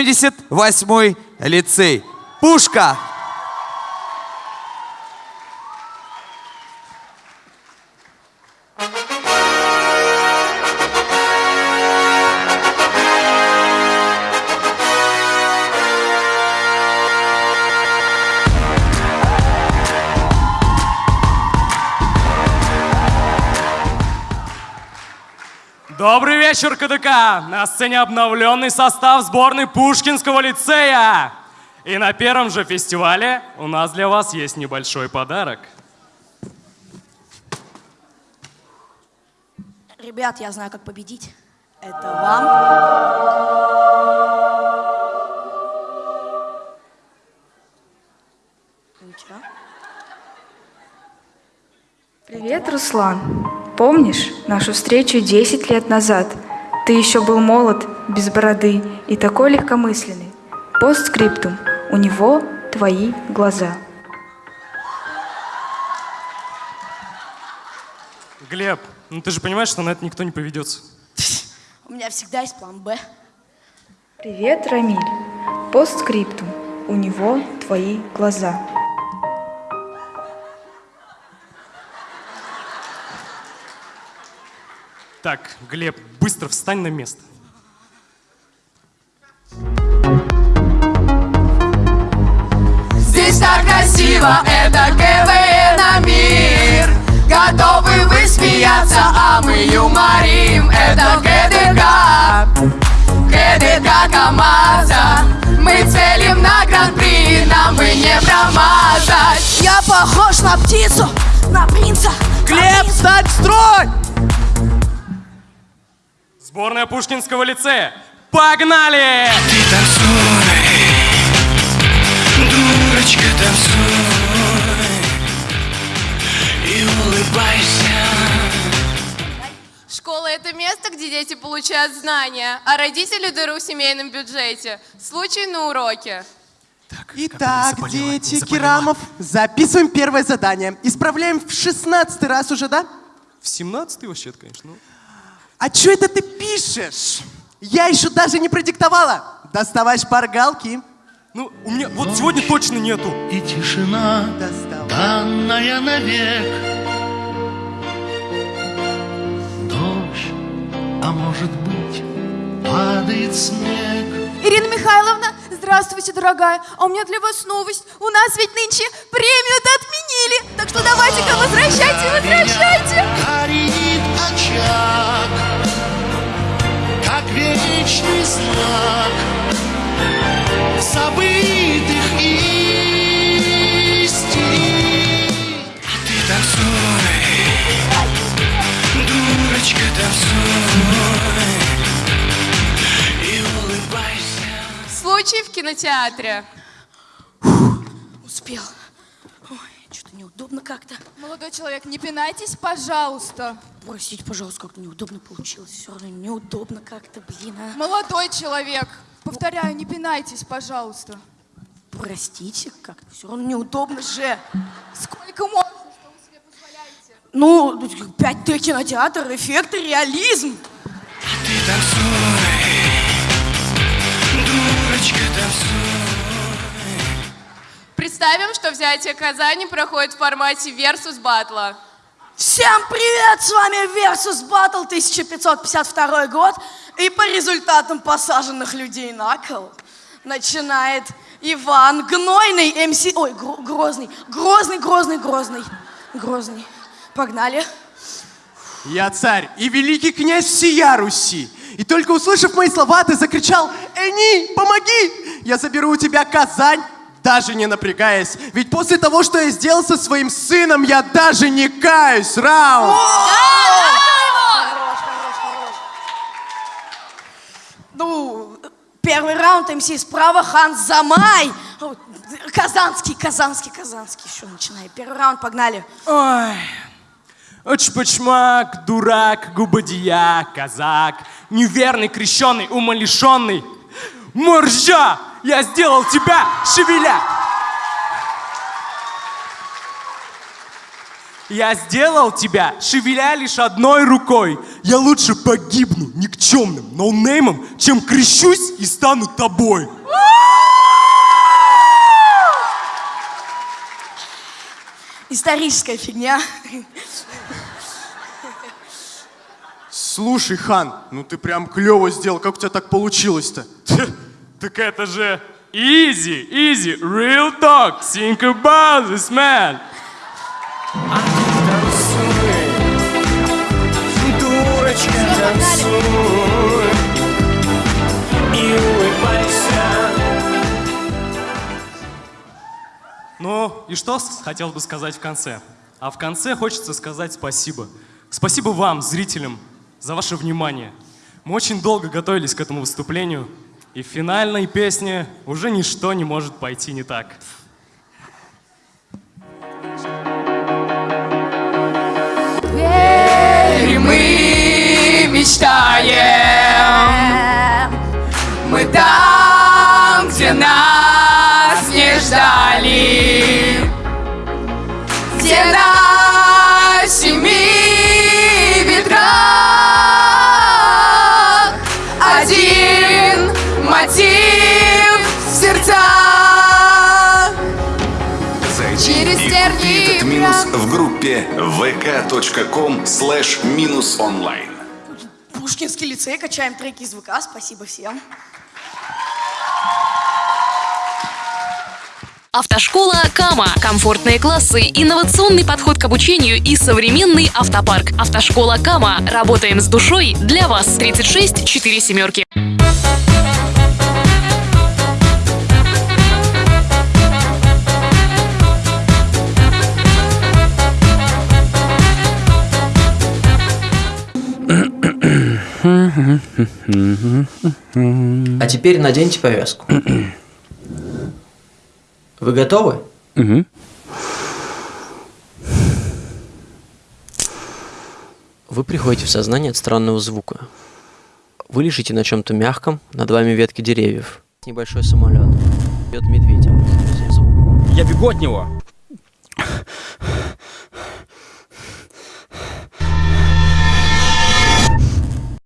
78-й лицей. Пушка! Добрый вечер, КДК! На сцене обновленный состав сборной Пушкинского лицея. И на первом же фестивале у нас для вас есть небольшой подарок. Ребят, я знаю, как победить. Это вам. Привет, Руслан. Помнишь нашу встречу 10 лет назад? Ты еще был молод, без бороды и такой легкомысленный. Постскриптум. У него твои глаза. Глеб, ну ты же понимаешь, что на это никто не поведется. У меня всегда есть план Б. Привет, Рамиль. Постскриптум. У него твои глаза. Так, Глеб, быстро встань на место. Здесь так красиво, это КВН на мир Готовы вы смеяться, а мы юморим Это КДК, КДК КамАЗа Мы целим на гран-при, нам бы не промазать Я похож на птицу, на принца. Глеб, принца. стать в строй! Сборная Пушкинского лицея. Погнали! Ты танцуй, дурочка, танцуй и улыбайся. Школа – это место, где дети получают знания, а родители – дыру в семейном бюджете. Случай на уроке. Итак, заболела, дети. Керамов, записываем первое задание. Исправляем в 16 раз уже, да? В 17-й вообще конечно. ну. А что это ты пишешь? Я еще даже не продиктовала. Доставай шпаргалки. Ну, у меня вот сегодня точно нету. И тишина, Доставай. данная навек. Дождь, а может быть, падает снег. Ирина Михайловна, здравствуйте, дорогая. А у меня для вас новость. У нас ведь нынче премию-то отменили. Так что давайте-ка возвращайте, возвращайте. Горит очаг, знак забытых истин. А ты танцуй, дурочка, танцуй и улыбайся. Случай в кинотеатре. Успел. Неудобно как-то. Молодой человек, не пинайтесь, пожалуйста. Простите, пожалуйста, как-то неудобно получилось. Все равно неудобно как-то, блин, а. Молодой человек, повторяю, не пинайтесь, пожалуйста. Простите, как-то все равно неудобно же. Сколько можно, что вы себе позволяете? Ну, 5Т кинотеатр, эффект реализм. А ты танцуй, дурочка, танцуй. Представим, что взятие Казани проходит в формате versus батла. Всем привет, с вами Versus Battle 1552 год. И по результатам посаженных людей на кол начинает Иван Гнойный, МС... Ой, Гро- Грозный, Грозный, Грозный, Грозный, Грозный. Погнали. Я царь и великий князь всея Руси. И только услышав мои слова, ты закричал «Эни, помоги! Я заберу у тебя Казань!» Даже не напрягаясь. Ведь после того, что я сделал со своим сыном, я даже не каюсь. Раунд! Ну, первый раунд МС справа, Хан Замай. Казанский, Казанский, Казанский. Еще начинай. Первый раунд, погнали. Ой. Очпочмак, дурак, губодия, казак, неверный, крещеный, умалишенный. Моржа! Я сделал тебя, шевеля! Я сделал тебя, шевеля лишь одной рукой. Я лучше погибну никчемным ноунеймом, чем крещусь и стану тобой. Историческая фигня. Слушай, Хан, ну ты прям клево сделал. Как у тебя так получилось-то? Так это же easy, easy, real talk. Think about this, man. Ну, и что хотел бы сказать в конце? А в конце хочется сказать спасибо. Спасибо вам, зрителям, за ваше внимание. Мы очень долго готовились к этому выступлению, и в финальной песне уже ничто не может пойти не так. И мы мечтаем Мы там, где нас не ждали Где на группе vk.com slash минус онлайн. Пушкинский лицей, качаем треки из ВК, спасибо всем. Автошкола Кама. Комфортные классы, инновационный подход к обучению и современный автопарк. Автошкола Кама. Работаем с душой для вас. 36 4 семерки. А теперь наденьте повязку. Вы готовы? Вы приходите в сознание от странного звука. Вы лежите на чем-то мягком, над вами ветки деревьев. Небольшой самолет. Бьет медведя. Я бегу от него.